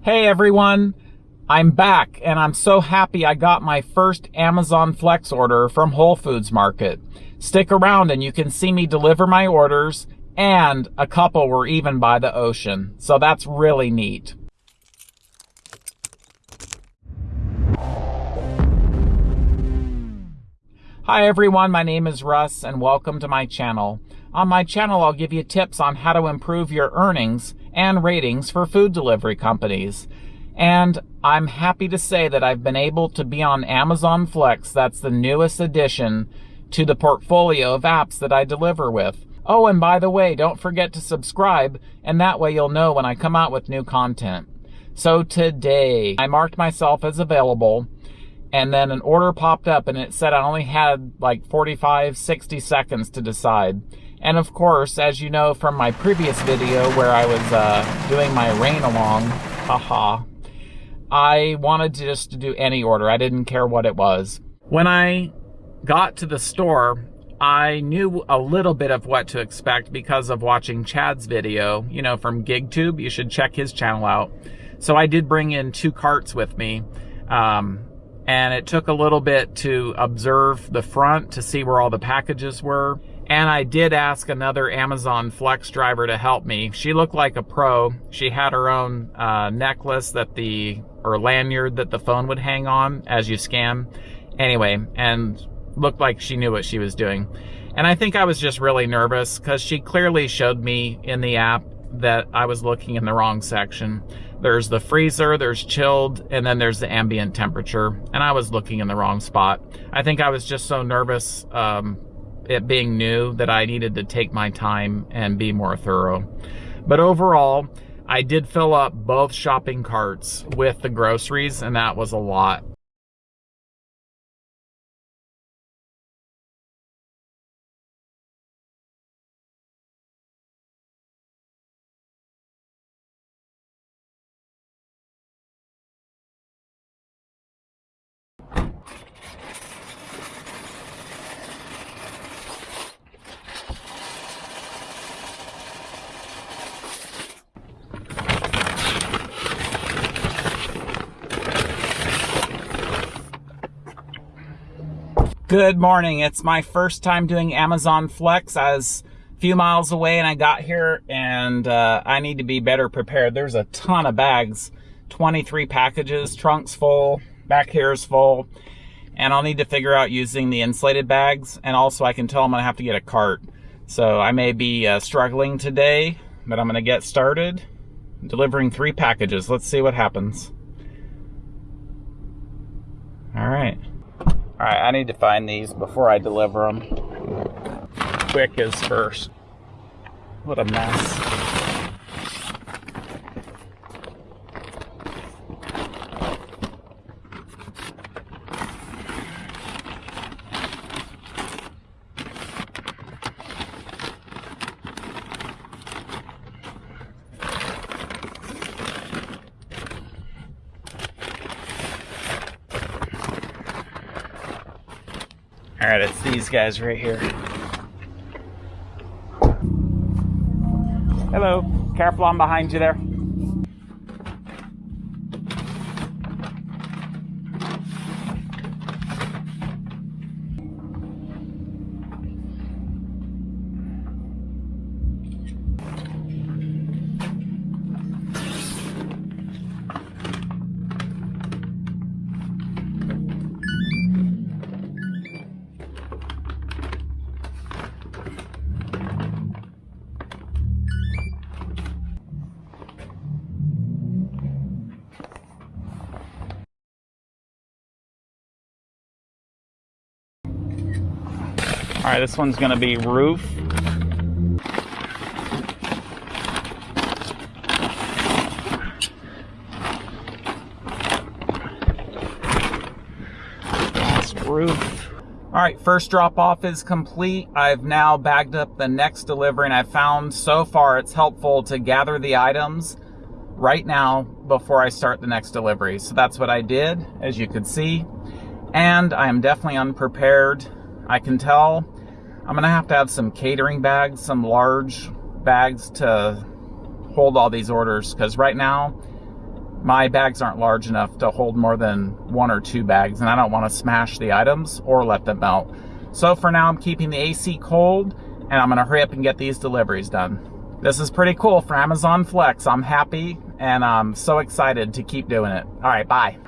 Hey everyone, I'm back and I'm so happy I got my first Amazon Flex order from Whole Foods Market. Stick around and you can see me deliver my orders and a couple were even by the ocean. So that's really neat. Hi everyone, my name is Russ and welcome to my channel. On my channel, I'll give you tips on how to improve your earnings and ratings for food delivery companies. And I'm happy to say that I've been able to be on Amazon Flex. That's the newest addition to the portfolio of apps that I deliver with. Oh, and by the way, don't forget to subscribe, and that way you'll know when I come out with new content. So today, I marked myself as available, and then an order popped up and it said I only had like 45, 60 seconds to decide. And of course, as you know from my previous video where I was uh, doing my rain along, haha, I wanted to just to do any order. I didn't care what it was. When I got to the store, I knew a little bit of what to expect because of watching Chad's video, you know, from GigTube. You should check his channel out. So I did bring in two carts with me. Um, and it took a little bit to observe the front to see where all the packages were. And I did ask another Amazon Flex driver to help me. She looked like a pro. She had her own uh, necklace that the, or lanyard that the phone would hang on as you scan. Anyway, and looked like she knew what she was doing. And I think I was just really nervous because she clearly showed me in the app that I was looking in the wrong section. There's the freezer, there's chilled, and then there's the ambient temperature. And I was looking in the wrong spot. I think I was just so nervous um, it being new that I needed to take my time and be more thorough. But overall, I did fill up both shopping carts with the groceries and that was a lot. Good morning. It's my first time doing Amazon Flex. I was a few miles away and I got here and uh, I need to be better prepared. There's a ton of bags, 23 packages, trunks full, back here is full. And I'll need to figure out using the insulated bags. And also I can tell I'm gonna have to get a cart. So I may be uh, struggling today, but I'm gonna get started delivering three packages. Let's see what happens. All right. All right, I need to find these before I deliver them. Quick is first. What a mess. All right, it's these guys right here. Hello, careful I'm behind you there. All right, this one's gonna be roof. Roof. All right, first drop off is complete. I've now bagged up the next delivery and I've found so far it's helpful to gather the items right now before I start the next delivery. So that's what I did, as you could see. And I am definitely unprepared. I can tell I'm gonna have to have some catering bags, some large bags to hold all these orders because right now my bags aren't large enough to hold more than one or two bags and I don't want to smash the items or let them melt. So for now I'm keeping the AC cold and I'm gonna hurry up and get these deliveries done. This is pretty cool for Amazon Flex. I'm happy and I'm so excited to keep doing it. All right, bye.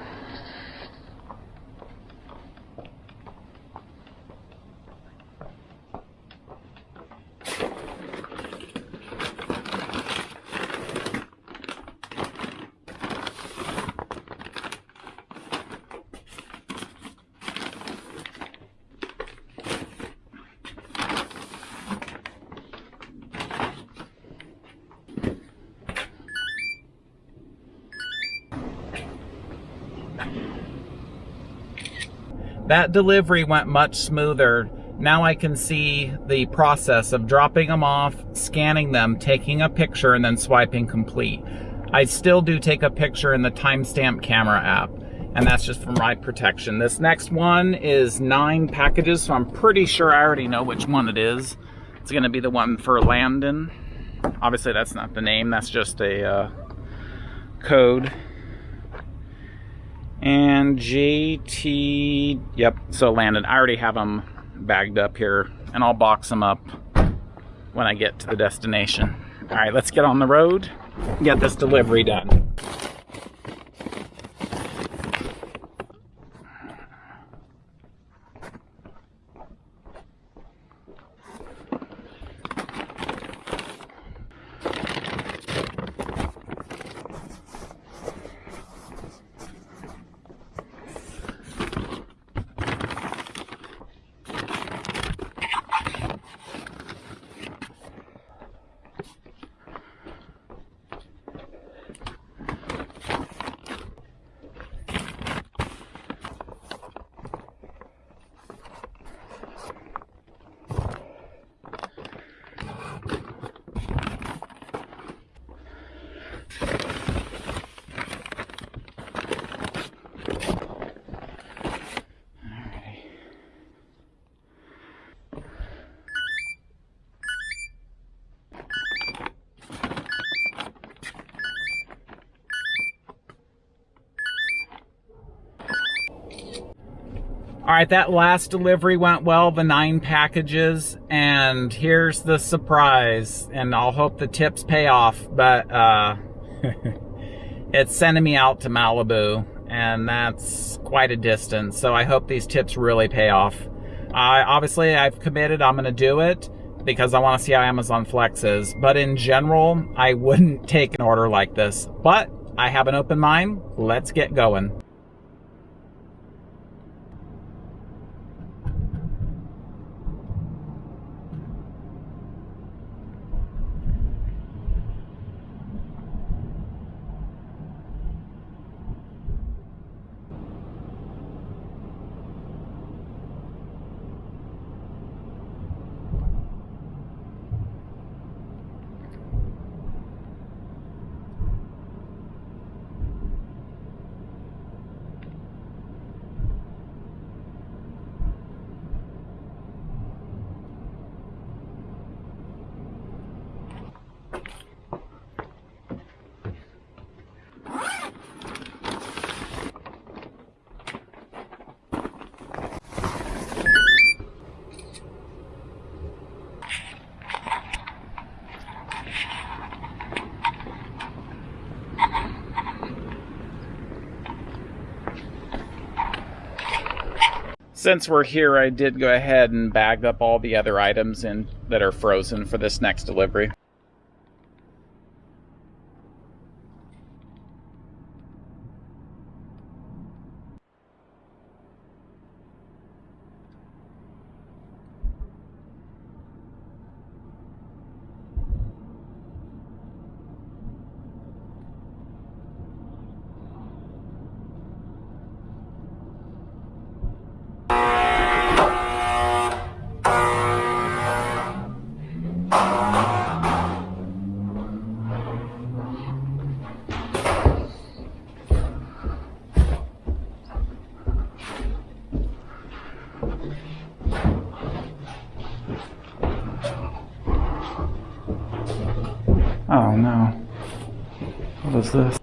That delivery went much smoother. Now I can see the process of dropping them off, scanning them, taking a picture, and then swiping complete. I still do take a picture in the timestamp camera app, and that's just for my protection. This next one is nine packages, so I'm pretty sure I already know which one it is. It's gonna be the one for Landon. Obviously that's not the name, that's just a uh, code and JT, yep, so landed. I already have them bagged up here and I'll box them up when I get to the destination. All right, let's get on the road, get this delivery done. All right, that last delivery went well, the nine packages, and here's the surprise, and I'll hope the tips pay off, but uh, it's sending me out to Malibu, and that's quite a distance, so I hope these tips really pay off. I Obviously, I've committed, I'm gonna do it, because I wanna see how Amazon Flex is, but in general, I wouldn't take an order like this, but I have an open mind, let's get going. Since we're here, I did go ahead and bag up all the other items in that are frozen for this next delivery. Oh no. What is this?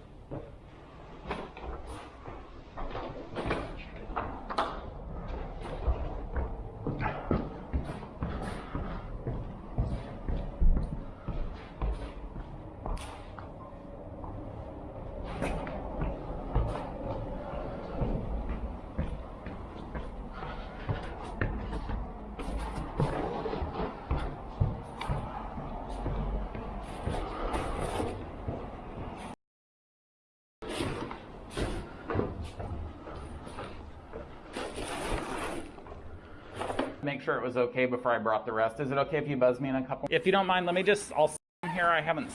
Make sure it was okay before I brought the rest. Is it okay if you buzz me in a couple? If you don't mind, let me just, I'll here. I haven't.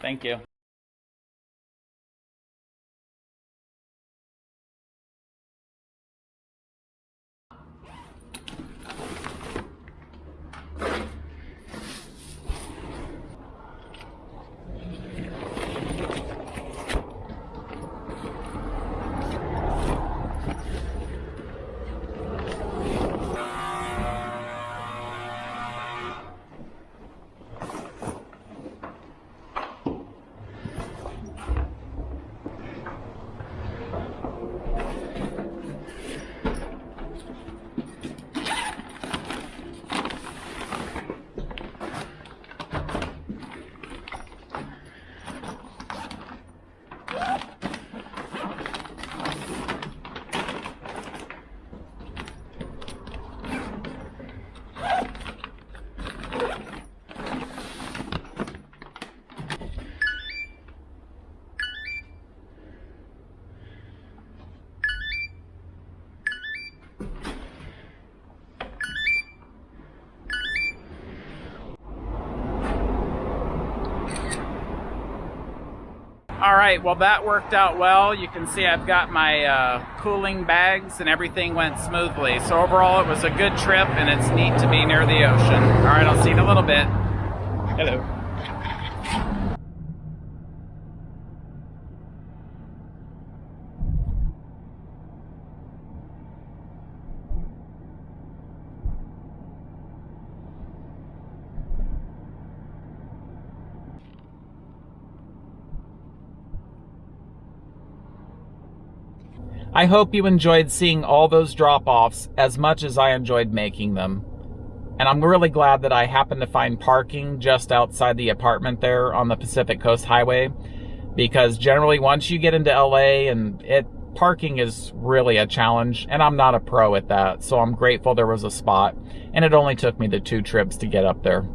Thank you. All right, well that worked out well. You can see I've got my uh, cooling bags and everything went smoothly. So overall it was a good trip and it's neat to be near the ocean. All right, I'll see you in a little bit. Hello. I hope you enjoyed seeing all those drop-offs as much as I enjoyed making them. And I'm really glad that I happened to find parking just outside the apartment there on the Pacific Coast Highway because generally once you get into LA and it parking is really a challenge and I'm not a pro at that. So I'm grateful there was a spot and it only took me the two trips to get up there.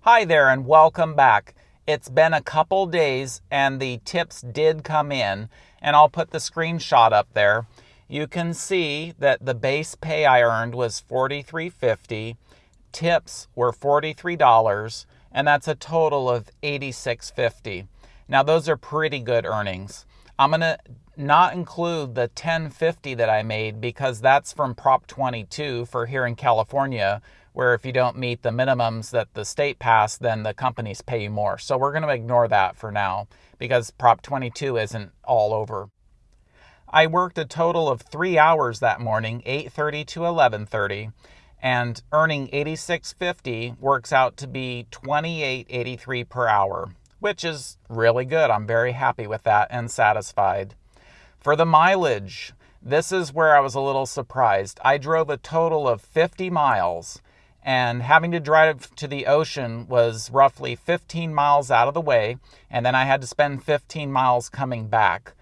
Hi there and welcome back. It's been a couple days and the tips did come in and I'll put the screenshot up there. You can see that the base pay I earned was $43.50, tips were $43, and that's a total of $86.50. Now those are pretty good earnings. I'm going to not include the 1050 that I made because that's from Prop 22 for here in California, where if you don't meet the minimums that the state passed, then the companies pay you more. So we're going to ignore that for now because Prop 22 isn't all over. I worked a total of three hours that morning, 8.30 to 11.30, and earning 86.50 works out to be 28.83 per hour, which is really good. I'm very happy with that and satisfied. For the mileage, this is where I was a little surprised. I drove a total of 50 miles and having to drive to the ocean was roughly 15 miles out of the way, and then I had to spend 15 miles coming back.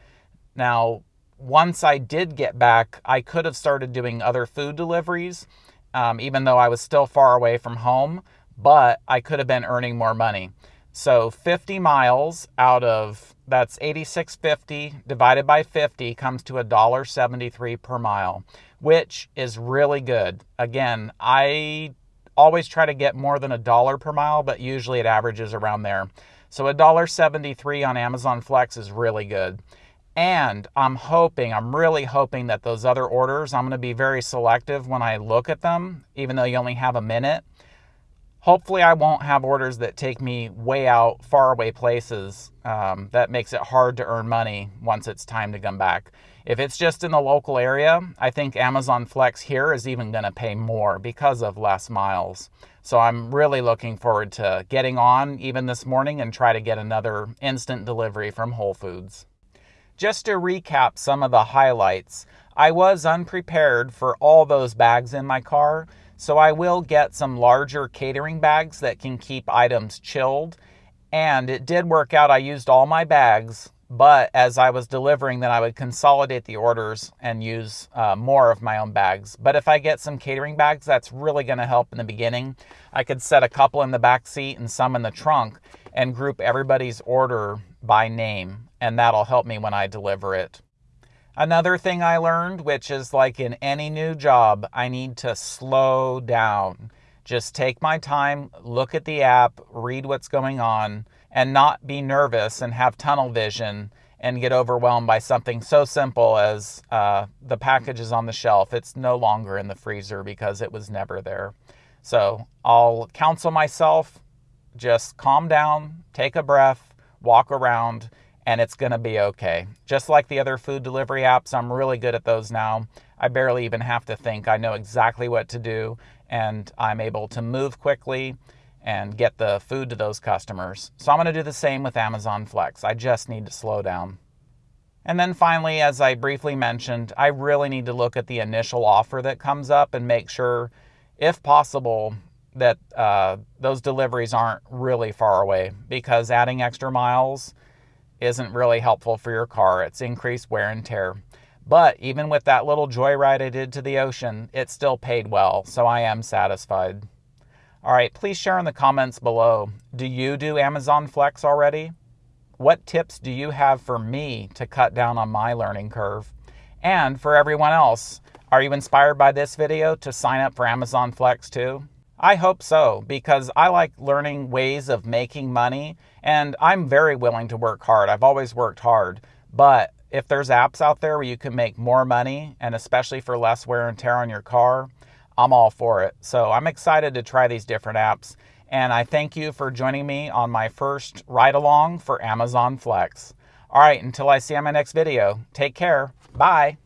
Now, once I did get back, I could have started doing other food deliveries, um, even though I was still far away from home, but I could have been earning more money. So 50 miles out of that's 86.50 divided by 50 comes to $1.73 per mile, which is really good. Again, I always try to get more than a dollar per mile, but usually it averages around there. So $1.73 on Amazon Flex is really good. And I'm hoping, I'm really hoping that those other orders, I'm going to be very selective when I look at them, even though you only have a minute. Hopefully, I won't have orders that take me way out, far away places. Um, that makes it hard to earn money once it's time to come back. If it's just in the local area, I think Amazon Flex here is even going to pay more because of less miles. So I'm really looking forward to getting on even this morning and try to get another instant delivery from Whole Foods. Just to recap some of the highlights, I was unprepared for all those bags in my car, so I will get some larger catering bags that can keep items chilled. And it did work out. I used all my bags but as I was delivering, then I would consolidate the orders and use uh, more of my own bags. But if I get some catering bags, that's really going to help in the beginning. I could set a couple in the back seat and some in the trunk and group everybody's order by name, and that'll help me when I deliver it. Another thing I learned, which is like in any new job, I need to slow down. Just take my time, look at the app, read what's going on, and not be nervous and have tunnel vision and get overwhelmed by something so simple as uh, the package is on the shelf. It's no longer in the freezer because it was never there. So I'll counsel myself just calm down, take a breath, walk around, and it's going to be okay. Just like the other food delivery apps, I'm really good at those now. I barely even have to think. I know exactly what to do, and I'm able to move quickly and get the food to those customers. So I'm going to do the same with Amazon Flex. I just need to slow down. And then finally, as I briefly mentioned, I really need to look at the initial offer that comes up and make sure, if possible, that uh, those deliveries aren't really far away because adding extra miles isn't really helpful for your car. It's increased wear and tear. But even with that little joyride I did to the ocean, it still paid well, so I am satisfied. All right, please share in the comments below. Do you do Amazon Flex already? What tips do you have for me to cut down on my learning curve? And for everyone else, are you inspired by this video to sign up for Amazon Flex too? I hope so, because I like learning ways of making money, and I'm very willing to work hard. I've always worked hard, but if there's apps out there where you can make more money, and especially for less wear and tear on your car, I'm all for it. So I'm excited to try these different apps, and I thank you for joining me on my first ride along for Amazon Flex. All right, until I see you on my next video, take care. Bye.